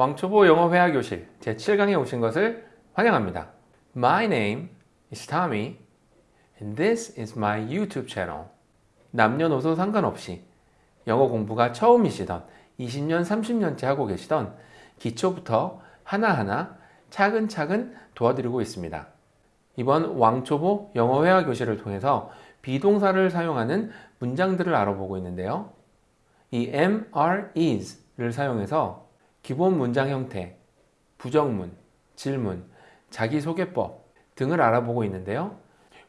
왕초보 영어 회화 교실 제7강에 오신 것을 환영합니다. My name is Tommy and this is my YouTube channel. 남녀노소 상관없이 영어 공부가 처음이시던 20년, 30년째 하고 계시던 기초부터 하나하나 차근차근 도와드리고 있습니다. 이번 왕초보 영어 회화 교실을 통해서 비동사를 사용하는 문장들을 알아보고 있는데요. 이 is를 사용해서 기본 문장 형태, 부정문, 질문, 자기소개법 등을 알아보고 있는데요.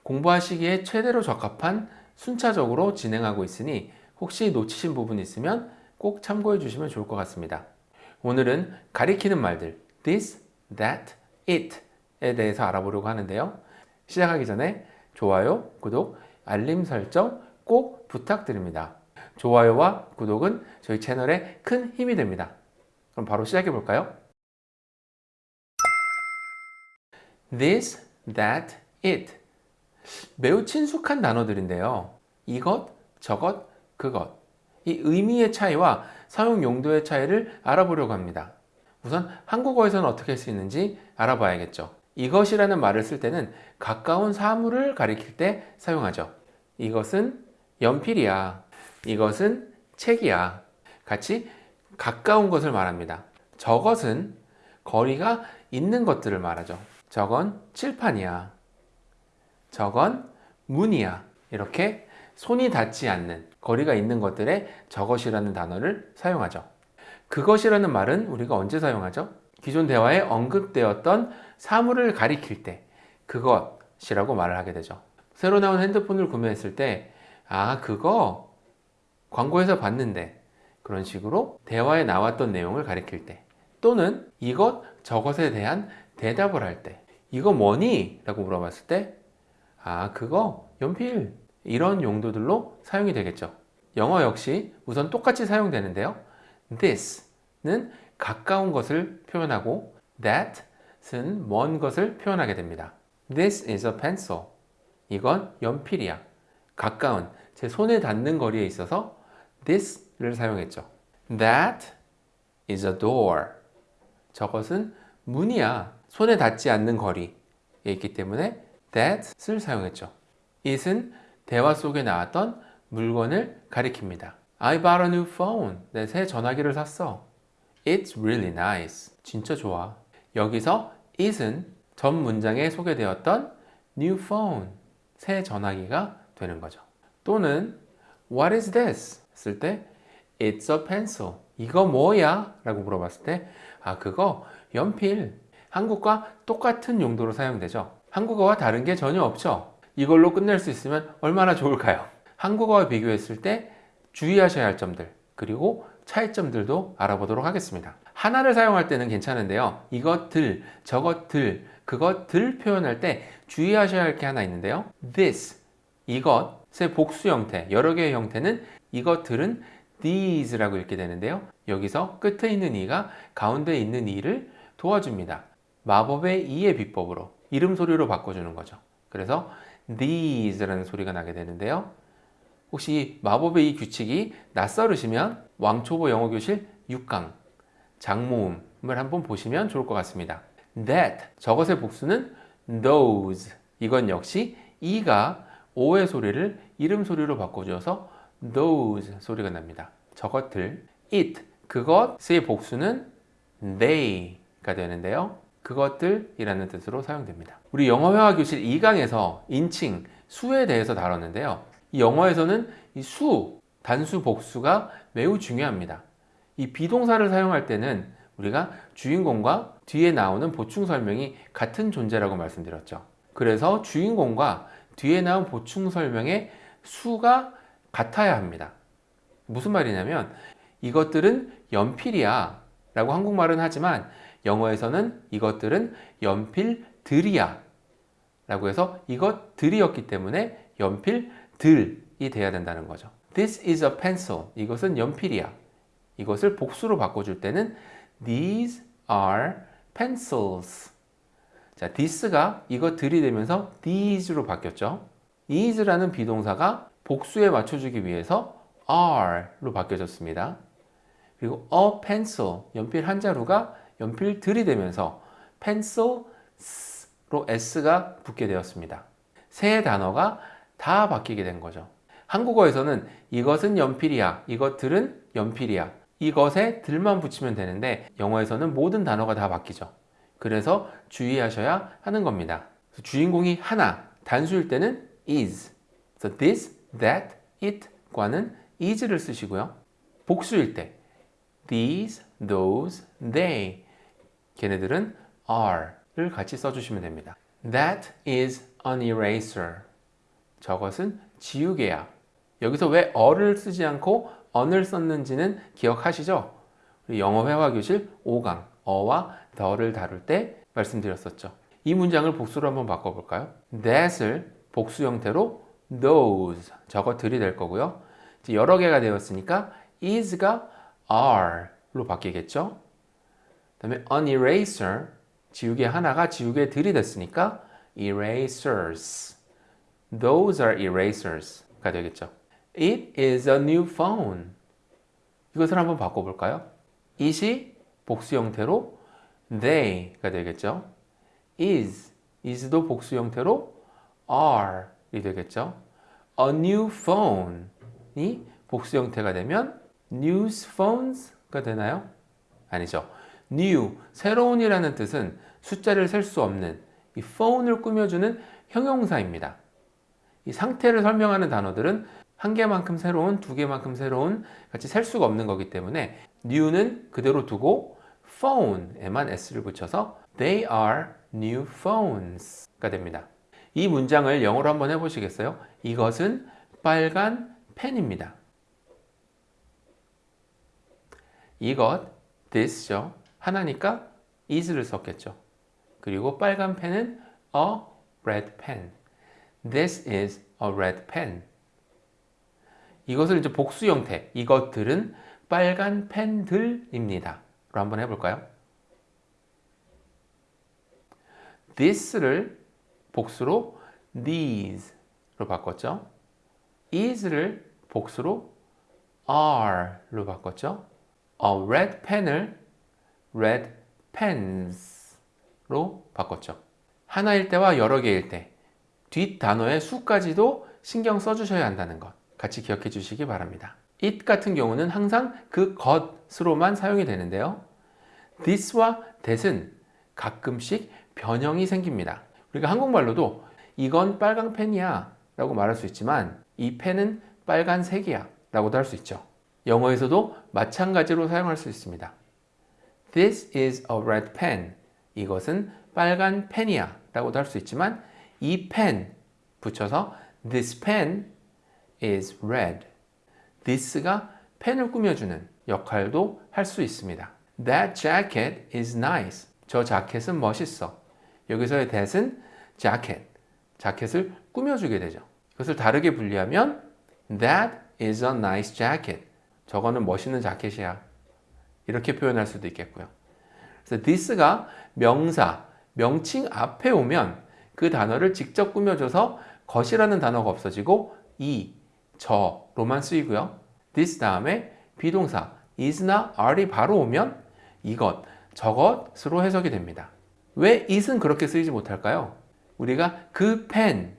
공부하시기에 최대로 적합한 순차적으로 진행하고 있으니 혹시 놓치신 부분 있으면 꼭 참고해 주시면 좋을 것 같습니다. 오늘은 가리키는 말들 this, that, it에 대해서 알아보려고 하는데요. 시작하기 전에 좋아요, 구독, 알림 설정 꼭 부탁드립니다. 좋아요와 구독은 저희 채널에 큰 힘이 됩니다. 그럼 바로 시작해 볼까요? This, that, it 매우 친숙한 단어들인데요. 이것, 저것, 그것 이 의미의 차이와 사용 용도의 차이를 알아보려고 합니다. 우선 한국어에서는 어떻게 있는지 알아봐야겠죠. 이것이라는 말을 쓸 때는 가까운 사물을 가리킬 때 사용하죠. 이것은 연필이야. 이것은 책이야. 같이 가까운 것을 말합니다. 저것은 거리가 있는 것들을 말하죠. 저건 칠판이야. 저건 문이야. 이렇게 손이 닿지 않는 거리가 있는 것들에 저것이라는 단어를 사용하죠. 그것이라는 말은 우리가 언제 사용하죠? 기존 대화에 언급되었던 사물을 가리킬 때 그것이라고 말을 하게 되죠. 새로 나온 핸드폰을 구매했을 때 아, 그거 광고에서 봤는데 그런 식으로 대화에 나왔던 내용을 가리킬 때 또는 이것 저것에 대한 대답을 할 때 이거 뭐니? 라고 물어봤을 때 아, 그거 연필 이런 용도들로 사용이 되겠죠. 영어 역시 우선 똑같이 사용되는데요. this는 가까운 것을 표현하고 that은 먼 것을 표현하게 됩니다. This is a pencil. 이건 연필이야. 가까운, 제 손에 닿는 거리에 있어서 this를 사용했죠. That is a door. 저것은 문이야. 손에 닿지 않는 거리에 있기 때문에 that을 사용했죠. it은 대화 속에 나왔던 물건을 가리킵니다. I bought a new phone. 내 새 전화기를 샀어. It's really nice. 진짜 좋아. 여기서 it은 전 문장에 소개되었던 new phone. 새 전화기가 되는 거죠. 또는 What is this? 쓸 때 It's a pencil. 이거 뭐야? 라고 물어봤을 때 아, 그거 연필. 한국과 똑같은 용도로 사용되죠. 한국어와 다른 게 전혀 없죠. 이걸로 끝낼 수 있으면 얼마나 좋을까요? 한국어와 비교했을 때 주의하셔야 할 점들 그리고 차이점들도 알아보도록 하겠습니다. 하나를 사용할 때는 괜찮은데요. 이것들, 저것들, 그것들 표현할 때 주의하셔야 할 게 하나 있는데요. this, 이것 의 복수 형태, 여러 개의 형태는 이것들은 these라고 읽게 되는데요. 여기서 끝에 있는 이가 가운데 있는 이를 도와줍니다. 마법의 이의 비법으로 이름 소리로 바꿔주는 거죠. 그래서 these라는 소리가 나게 되는데요. 혹시 마법의 이 규칙이 낯설으시면 왕초보 영어교실 6강 장모음을 한번 보시면 좋을 것 같습니다. That 저것의 복수는 those 이건 역시 이가 오의 소리를 이름 소리로 바꿔주어서 those 소리가 납니다. 저것들 it 그것의 복수는 they가 되는데요. 그것들이라는 뜻으로 사용됩니다. 우리 영어회화 교실 2강에서 인칭, 수에 대해서 다뤘는데요. 이 영어에서는 이 수, 단수, 복수가 매우 중요합니다. 이 비동사를 사용할 때는 우리가 주인공과 뒤에 나오는 보충 설명이 같은 존재라고 말씀드렸죠. 그래서 주인공과 뒤에 나온 보충 설명의 수가 같아야 합니다. 무슨 말이냐면 이것들은 연필이야 라고 한국말은 하지만 영어에서는 이것들은 연필들이야 라고 해서 이것들이었기 때문에 연필들이 돼야 된다는 거죠. This is a pencil. 이것은 연필이야. 이것을 복수로 바꿔줄 때는 These are pencils. 자, this가 이것들이 되면서 these로 바뀌었죠. is라는 비동사가 복수에 맞춰주기 위해서 are로 바뀌어졌습니다. 그리고 a pencil, 연필 한 자루가 연필 들이대면서 pencils로 s가 붙게 되었습니다. 세 단어가 다 바뀌게 된 거죠. 한국어에서는 이것은 연필이야, 이것들은 연필이야, 이것에 들만 붙이면 되는데 영어에서는 모든 단어가 다 바뀌죠. 그래서 주의하셔야 하는 겁니다. 주인공이 하나, 단수일 때는 is. So this, that, it 과는 is를 쓰시고요. 복수일 때 these, those, they 걔네들은 are를 같이 써주시면 됩니다. That is an eraser. 저것은 지우개야. 여기서 왜 어를 쓰지 않고 on을 썼는지는 기억하시죠? 영어 회화 교실 5강 어와 the를 다룰 때 말씀드렸었죠. 이 문장을 복수로 한번 바꿔볼까요? that을 복수 형태로 those 저것들이 될 거고요. 여러 개가 되었으니까 is가 are로 바뀌겠죠. 그 다음에 an eraser 지우개 하나가 지우개들이 됐으니까 erasers those are erasers가 되겠죠. It is a new phone. 이것을 한번 바꿔볼까요? it이 복수 형태로 they가 되겠죠. is, is도 복수 형태로 are이 되겠죠. a new phone이 복수 형태가 되면 news phones가 되나요? 아니죠. new, 새로운이라는 뜻은 숫자를 셀 수 없는 이 phone을 꾸며주는 형용사입니다. 이 상태를 설명하는 단어들은 한 개만큼 새로운, 두 개만큼 새로운 같이 셀 수가 없는 거기 때문에 new는 그대로 두고 phone에만 s를 붙여서 they are new phones가 됩니다. 이 문장을 영어로 한번 해보시겠어요? 이것은 빨간 펜입니다. 이것, this죠. 하나니까 is를 썼겠죠. 그리고 빨간 펜은 a red pen. This is a red pen. 이것을 이제 복수 형태, 이것들은 빨간 펜들입니다. 로 한번 해볼까요? this를 복수로 these로 바꿨죠. is를 복수로 are로 바꿨죠. a red pen을 red pens로 바꿨죠. 하나일 때와 여러 개일 때 뒷 단어의 수까지도 신경 써주셔야 한다는 것 같이 기억해 주시기 바랍니다. It 같은 경우는 항상 그 것으로만 사용이 되는데요. this와 that은 가끔씩 변형이 생깁니다. 우리가 한국말로도 이건 빨간 펜이야 라고 말할 수 있지만 이 펜은 빨간색이야 라고도 할 수 있죠. 영어에서도 마찬가지로 사용할 수 있습니다. This is a red pen. 이것은 빨간 펜이야 라고도 할 수 있지만 이 펜 붙여서 This pen is red. This가 펜을 꾸며주는 역할도 할 수 있습니다. That jacket is nice. 저 자켓은 멋있어. 여기서의 that은 jacket, 자켓을 꾸며주게 되죠. 이것을 다르게 분리하면 That is a nice jacket. 저거는 멋있는 자켓이야. 이렇게 표현할 수도 있겠고요. 그래서 this가 명사, 명칭 앞에 오면 그 단어를 직접 꾸며줘서 것이라는 단어가 없어지고 이, 저로만 쓰이고요. This 다음에 비동사 is나 are이 바로 오면 이것, 저것으로 해석이 됩니다. 왜 it은 그렇게 쓰이지 못할까요? 우리가 그 펜,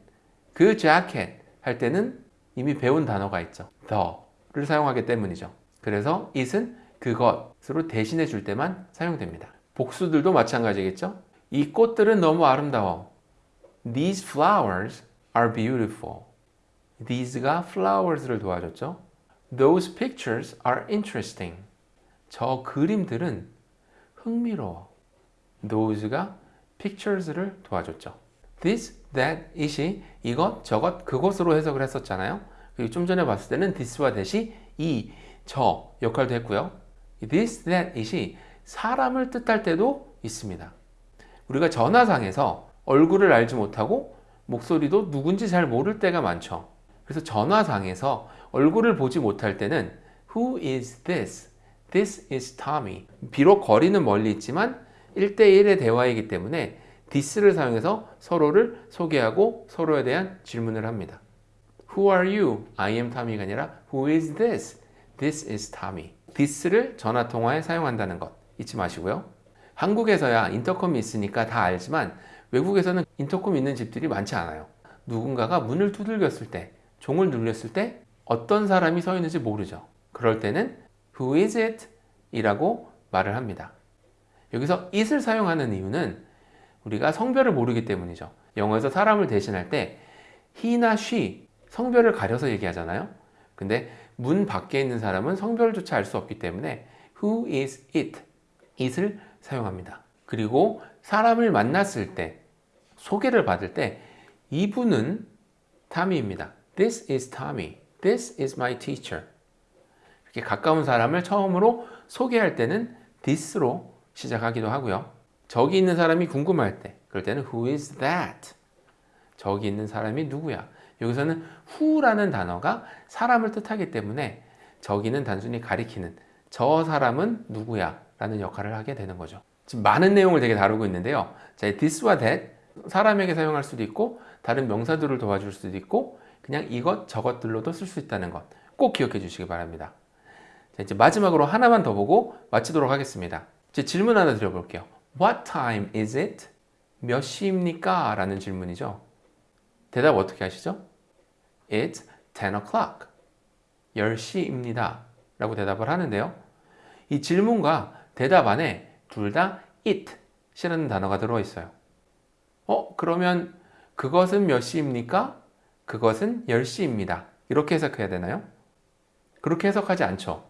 그 자켓 할 때는 이미 배운 단어가 있죠. the를 사용하기 때문이죠. 그래서 it은 그것으로 대신해 줄 때만 사용됩니다. 복수들도 마찬가지겠죠? 이 꽃들은 너무 아름다워. These flowers are beautiful. These가 flowers를 도와줬죠. Those pictures are interesting. 저 그림들은 흥미로워. Those가 pictures를 도와줬죠. This, that, it이 이것, 저것, 그것으로 해석을 했었잖아요. 그리고 좀 전에 봤을 때는 this와 that이 이, 저 역할도 했고요. This, that, it이 사람을 뜻할 때도 있습니다. 우리가 전화상에서 얼굴을 알지 못하고 목소리도 누군지 잘 모를 때가 많죠. 그래서 전화상에서 얼굴을 보지 못할 때는 Who is this? This is Tommy. 비록 거리는 멀리 있지만 1대1의 대화이기 때문에 this를 사용해서 서로를 소개하고 서로에 대한 질문을 합니다. Who are you? I am Tommy가 아니라 Who is this? This is Tommy. this를 전화 통화에 사용한다는 것 잊지 마시고요. 한국에서야 인터컴이 있으니까 다 알지만 외국에서는 인터컴 있는 집들이 많지 않아요. 누군가가 문을 두들겼을 때, 종을 눌렸을 때 어떤 사람이 서 있는지 모르죠. 그럴 때는 Who is it? 이라고 말을 합니다. 여기서 it을 사용하는 이유는 우리가 성별을 모르기 때문이죠. 영어에서 사람을 대신할 때 he나 she 성별을 가려서 얘기하잖아요. 근데 문 밖에 있는 사람은 성별조차 알 수 없기 때문에 who is it? it을 사용합니다. 그리고 사람을 만났을 때 소개를 받을 때 이분은 타미입니다. This is Tommy. This is my teacher. 이렇게 가까운 사람을 처음으로 소개할 때는 this로 시작하기도 하고요. 저기 있는 사람이 궁금할 때 그럴 때는 who is that? 저기 있는 사람이 누구야? 여기서는 who라는 단어가 사람을 뜻하기 때문에 저기는 단순히 가리키는 저 사람은 누구야? 라는 역할을 하게 되는 거죠. 지금 많은 내용을 되게 다루고 있는데요. 자, this와 that 사람에게 사용할 수도 있고 다른 명사들을 도와줄 수도 있고 그냥 이것 저것들로도 쓸 수 있다는 것 꼭 기억해 주시기 바랍니다. 자, 이제 마지막으로 하나만 더 보고 마치도록 하겠습니다. 이제 질문 하나 드려볼게요. What time is it? 몇 시입니까? 라는 질문이죠. 대답 어떻게 하시죠? It's 10 o'clock. 10시입니다. 라고 대답을 하는데요. 이 질문과 대답 안에 둘 다 it 이라는 단어가 들어있어요. 어, 그러면 그것은 몇 시입니까? 그것은 10시입니다. 이렇게 해석해야 되나요? 그렇게 해석하지 않죠.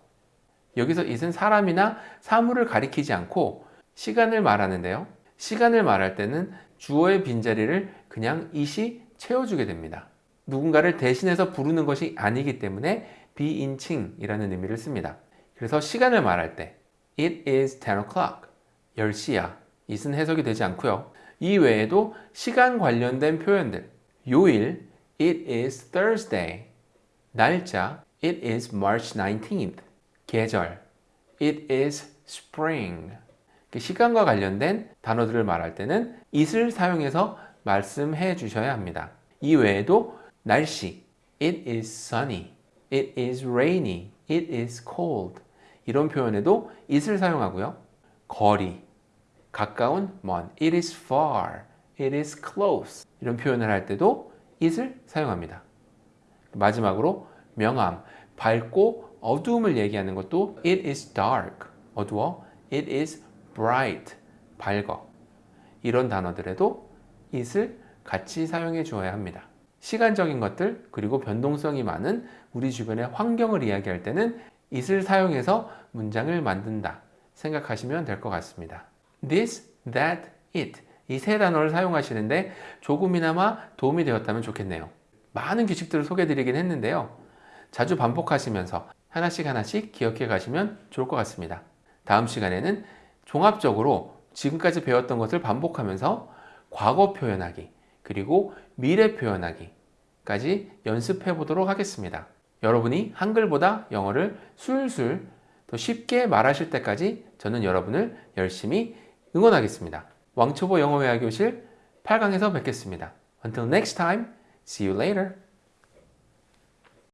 여기서 it은 사람이나 사물을 가리키지 않고 시간을 말하는데요. 시간을 말할 때는 주어의 빈자리를 그냥 it이 채워주게 됩니다. 누군가를 대신해서 부르는 것이 아니기 때문에 비인칭이라는 의미를 씁니다. 그래서 시간을 말할 때 It is 10 o'clock. 10시야. it은 해석이 되지 않고요. 이 외에도 시간 관련된 표현들 요일 It is Thursday. 날짜 It is March 19th. 계절 It is spring. 시간과 관련된 단어들을 말할 때는 it을 사용해서 말씀해 주셔야 합니다. 이 외에도 날씨 It is sunny. It is rainy. It is cold. 이런 표현에도 it을 사용하고요. 거리, 가까운, 먼. It is far. It is close. 이런 표현을 할 때도 it을 사용합니다. 마지막으로 명암, 밝고 어두움을 얘기하는 것도 It is dark. 어두워. It is bright. 밝어. 이런 단어들에도 it을 같이 사용해 주어야 합니다. 시간적인 것들 그리고 변동성이 많은 우리 주변의 환경을 이야기할 때는 it을 사용해서 문장을 만든다 생각하시면 될 것 같습니다. This, that, it 이 세 단어를 사용하시는데 조금이나마 도움이 되었다면 좋겠네요. 많은 규칙들을 소개해 드리긴 했는데요. 자주 반복하시면서 하나씩 하나씩 기억해 가시면 좋을 것 같습니다. 다음 시간에는 종합적으로 지금까지 배웠던 것을 반복하면서 과거 표현하기 그리고 미래 표현하기까지 연습해 보도록 하겠습니다. 여러분이 한글보다 영어를 술술 더 쉽게 말하실 때까지 저는 여러분을 열심히 응원하겠습니다. 왕초보 영어회화 교실 8강에서 뵙겠습니다. Until next time, see you later.